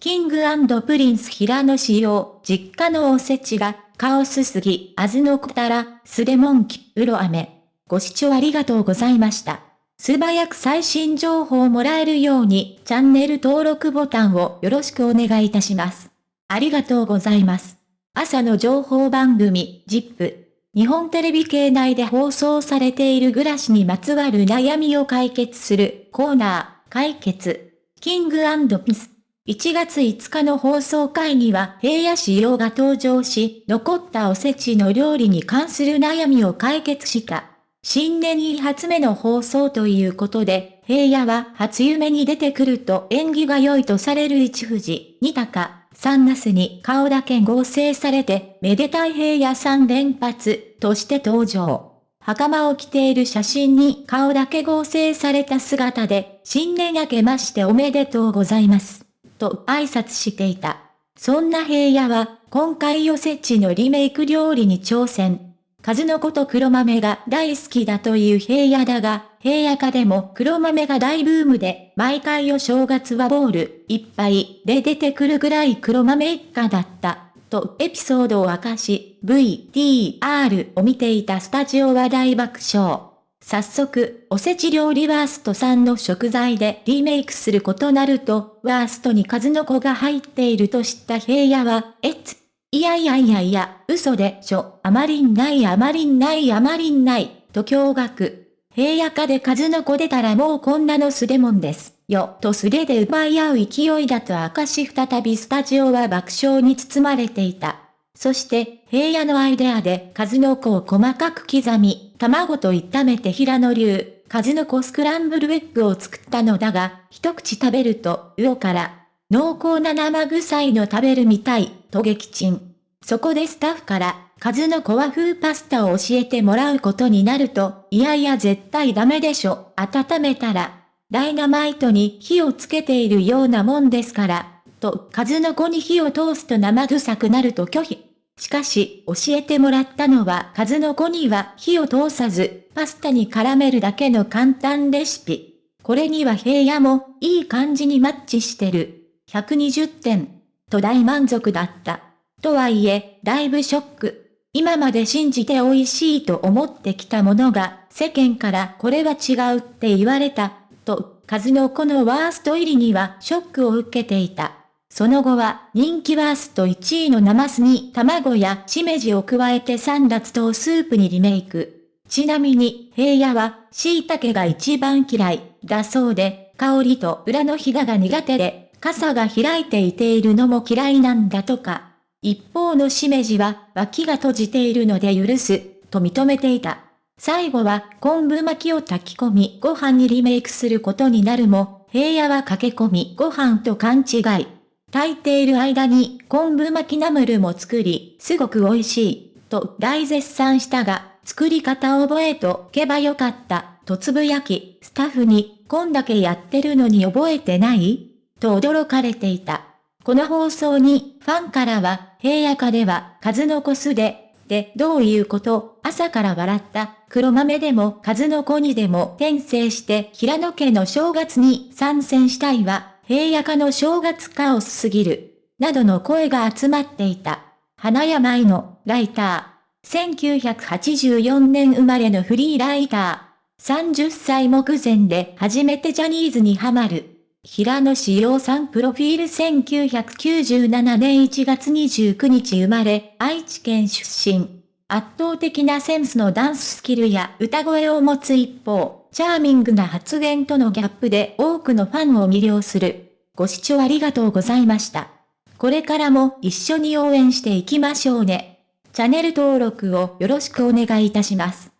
キングプリンス平野仕様、実家のおせちが、カオスすぎ、あずのこたら、スレモンキ、うろ飴。ご視聴ありがとうございました。素早く最新情報をもらえるように、チャンネル登録ボタンをよろしくお願いいたします。ありがとうございます。朝の情報番組、ジップ。日本テレビ系内で放送されている暮らしにまつわる悩みを解決するコーナー、解決。キングピス。1月5日の放送会には平野仕様が登場し、残ったおせちの料理に関する悩みを解決した。新年2発目の放送ということで、平野は初夢に出てくると縁起が良いとされる一富士、二鷹、三ナスに顔だけ合成されて、めでたい平野三連発として登場。袴を着ている写真に顔だけ合成された姿で、新年明けましておめでとうございます。と挨拶していた。そんな平野は、今回おせちのリメイク料理に挑戦。数の子と黒豆が大好きだという平野だが、平野家でも黒豆が大ブームで、毎回お正月はボールいっぱいで出てくるぐらい黒豆一家だった。とエピソードを明かし、VTR を見ていたスタジオは大爆笑。早速、おせち料理ワースト3の食材でリメイクすることなると、ワーストに数の子が入っていると知った平野は、えつ、いやいやいやいや、嘘でしょ、あまりんないあまりんないあまりんない、と驚愕。平野家で数の子出たらもうこんなの素でもんです。よ、と素手で奪い合う勢いだと明かし再びスタジオは爆笑に包まれていた。そして、平野のアイデアで数の子を細かく刻み、卵と炒めて平野流、数の子スクランブルエッグを作ったのだが、一口食べると、魚から、濃厚な生臭いの食べるみたい、と撃沈。そこでスタッフから、数の子和風パスタを教えてもらうことになると、いやいや絶対ダメでしょ、温めたら、ダイナマイトに火をつけているようなもんですから、と、数の子に火を通すと生臭くなると拒否。しかし、教えてもらったのは数の子には火を通さず、パスタに絡めるだけの簡単レシピ。これには平野も、いい感じにマッチしてる。120点。と大満足だった。とはいえ、だいぶショック。今まで信じて美味しいと思ってきたものが、世間からこれは違うって言われた。と、数の子のワースト入りにはショックを受けていた。その後は人気ワースト1位のナマスに卵やしめじを加えて三辣糖スープにリメイク。ちなみに平野は椎茸が一番嫌いだそうで、香りと裏のひだが苦手で、傘が開いていているのも嫌いなんだとか。一方のしめじは脇が閉じているので許す、と認めていた。最後は昆布巻きを炊き込みご飯にリメイクすることになるも、平野は駆け込みご飯と勘違い。炊いている間に昆布巻きナムルも作り、すごく美味しい、と大絶賛したが、作り方を覚えとけばよかった、とつぶやき、スタッフに、こんだけやってるのに覚えてない？と驚かれていた。この放送に、ファンからは、平野家では、数の子すで、で、どういうこと？朝から笑った、黒豆でも数の子にでも転生して平野家の正月に参戦したいわ。平野家の正月カオスすぎる、などの声が集まっていた。花山愛のライター。1984年生まれのフリーライター。30歳目前で初めてジャニーズにハマる。平野志陽さんプロフィール1997年1月29日生まれ、愛知県出身。圧倒的なセンスのダンススキルや歌声を持つ一方、チャーミングな発言とのギャップで多くのファンを魅了する。ご視聴ありがとうございました。これからも一緒に応援していきましょうね。チャンネル登録をよろしくお願いいたします。